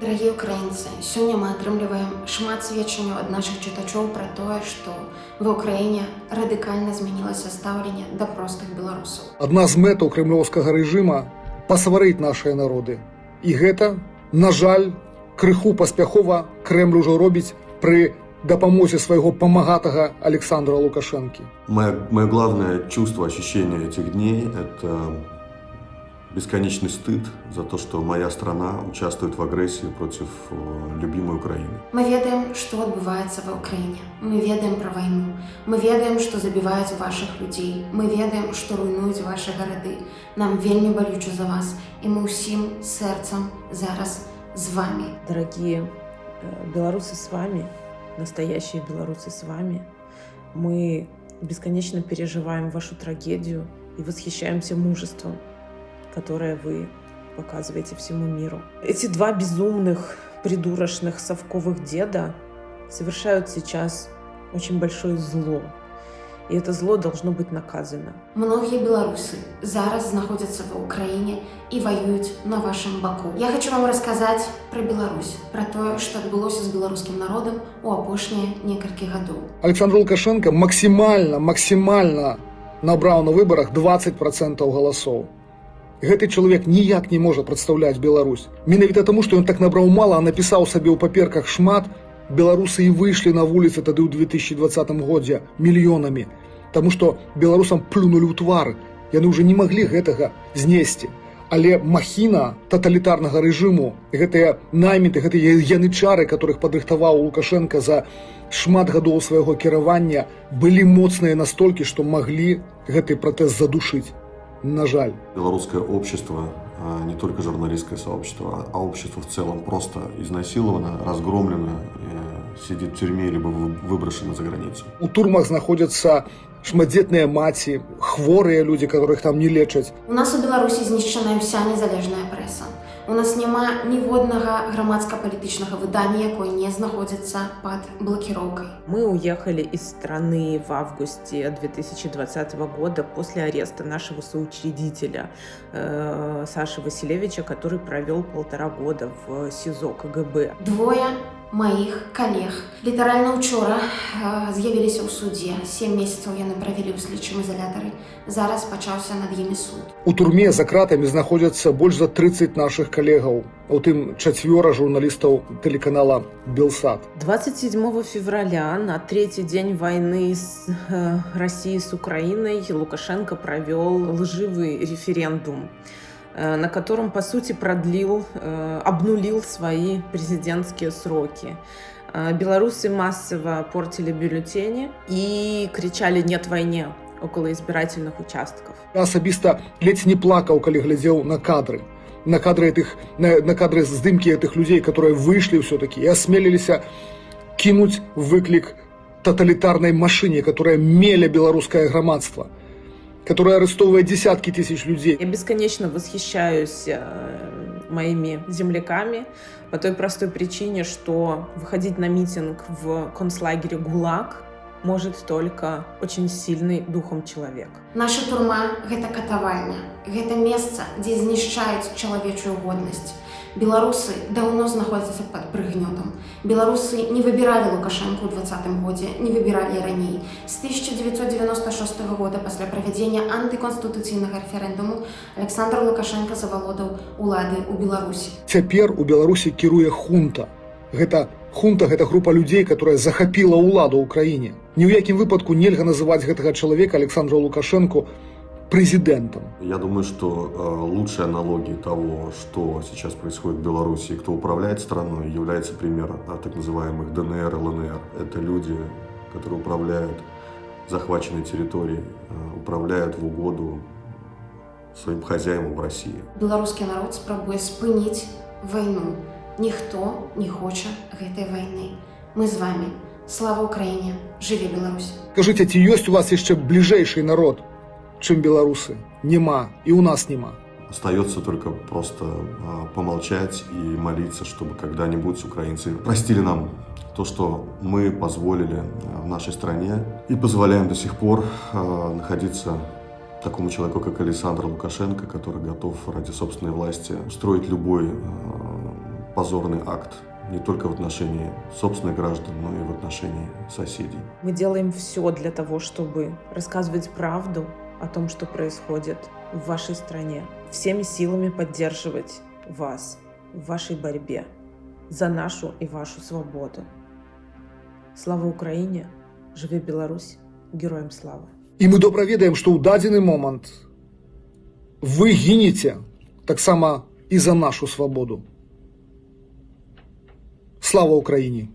Дорогие украинцы, сегодня мы атрымліваем шмат сведчанняў ад наших чытачоў пра тое, што ва ўкраіне радыкальна змянілася стаўленне да простых беларусаў. Адна з мэтаў крымлёўскага рэжыма пасварыць нашыя народы. І гэта, на жаль, крыху паспяхова Крэмль ужо робіць пры дапамозе своего помогатого Александра Лукашенки. Мое, мое главное чувство, ощущение этих дней – это бесконечный стыд за то, что моя страна участвует в агрессии против э, любимой Украины. Мы ведаем, что отбывается в Украине. Мы ведаем про войну. Мы ведаем, что забивают ваших людей. Мы ведаем, что руйнуют ваши города. Нам вельми болюче за вас. И мы всем сердцем зараз с вами. Дорогие э, белорусы с вами, настоящие белорусы с вами. Мы бесконечно переживаем вашу трагедию и восхищаемся мужеством, которое вы показываете всему миру. Эти два безумных, придурочных совковых деда совершают сейчас очень большое зло и это зло должно быть наказано. Многие белорусы зараз находятся в Украине и воюют на вашем боку. Я хочу вам рассказать про Беларусь, про то, что отбылось с белорусским народом у апошние несколько годов. Александр Лукашенко максимально, максимально набрал на выборах 20% голосов Гэты чалавек ніяк не можа прадстаўляць Беларусь. Менавіта таму, што ён так набраў мала, а напісаў сабе ў паперках шмат, беларусы і выйшлі на вуліцы тады ў 2020 годзе мільёнамі Таму што беларусам плюнулі ў твар яны ўжо не маглі гэтага знесці але махіна таталітарнага рэжыму гэтыя найміты гэтыя янычары которых падрыхтаваў лукашенко за шмат гадоў свайго кіравання былі моцныя настолькі што маглі гэты пратэз задушыць на жаль беларускае общество не только журналистское сообщество, а общество в целом просто изнасиловано, разгромлено, сидит в тюрьме, либо выброшено за границу. У турмах находятся шматдзетныя маці, хворыя людзі, которых там не лечаць. У нас у Беларусі знішчаная вся незалежная прэса. У нас няма ніводнага грамадска-палітычнага выдання, якое не знаходзіцца под блокировкой. Мы уехали из страны в августе 2020 года после ареста нашего соучредителя э, Саши Василевича, который провел полтора года в СИЗО КГБ. Двое моих коллег. Літаральна учора э, з'явіліся ў судзе. Сем месяцаў яны правялі ў слідчым изолятары. Зараз пачаўся над імі суд. У турме за кратамі знаходзяцца больш за 30 нашых калегаў. У тым чацвёра журналістаў тэлеканала Белсад. 27 февраля на третий день войны с э, Россией с Украиной Лукашенко провел лживый референдум. Э, на котором, по сути, продлил, э, обнулил свои президентские сроки. Э, белорусы массово портили бюллетени и кричали «нет войне» около избирательных участков. Я особисто ледь не плакал, когда глядел на кадры. На кадры, этих, на, на кадры здымки этих людей, которые вышли все-таки и осмелились кинуть выклик тоталитарной машине, которая меля белорусское громадство – которая арестовывает десятки тысяч людей. Я бесконечно восхищаюсь э, моими земляками по той простой причине, что выходить на митинг в концлагере ГУЛАГ может только очень сильный духом человек. Наша турма – это катавальня. Это место, где знішчаюць человечую годность. Беларусы давно знаходзяцца под прыгнётам. Беларусы не выбирали Лукашенко ў двадцатым годзе, не выбирали раней. С 1996 года пасля правядзення антыконстытуцыйнага рэферэндуму Александр Лукашенко завалодаў улады ў Беларусі. Цяпер у Беларусі кіруе хунта. Гэта хунта гэта група людзей, которая захапіла ўладу ў краіне. Ні ў якім выпадку нельга называць гэтага чалавека Александра Лукашенко президентом. Я думаю, что э, лучшей аналогией того, что сейчас происходит в Беларуси, кто управляет страной, является пример э, так называемых ДНР, ЛНР. Это люди, которые управляют захваченной территорией, э, управляют в угоду своим хозяевам в России. Белорусский народ спрабуе спынить войну. Никто не хочет этой войны. Мы с вами. Слава Украине! Живи Беларусь! Скажите, ці есть у вас еще ближайший народ, чем белорусы. Нема. И у нас нема. Остается только просто э, помолчать и молиться, чтобы когда-нибудь украинцы простили нам то, что мы позволили в нашей стране и позволяем до сих пор э, находиться такому человеку, как Александр Лукашенко, который готов ради собственной власти строить любой э, позорный акт не только в отношении собственных граждан, но и в отношении соседей. Мы делаем все для того, чтобы рассказывать правду о том, что происходит в вашей стране, всеми силами поддерживать вас в вашей борьбе за нашу и вашу свободу. Слава Украине! Живе Беларусь! Героям слава! І ми добра ведаем, што ў дадзены момант вы гінеце таксама і за нашу свабоду. Слава Украіне!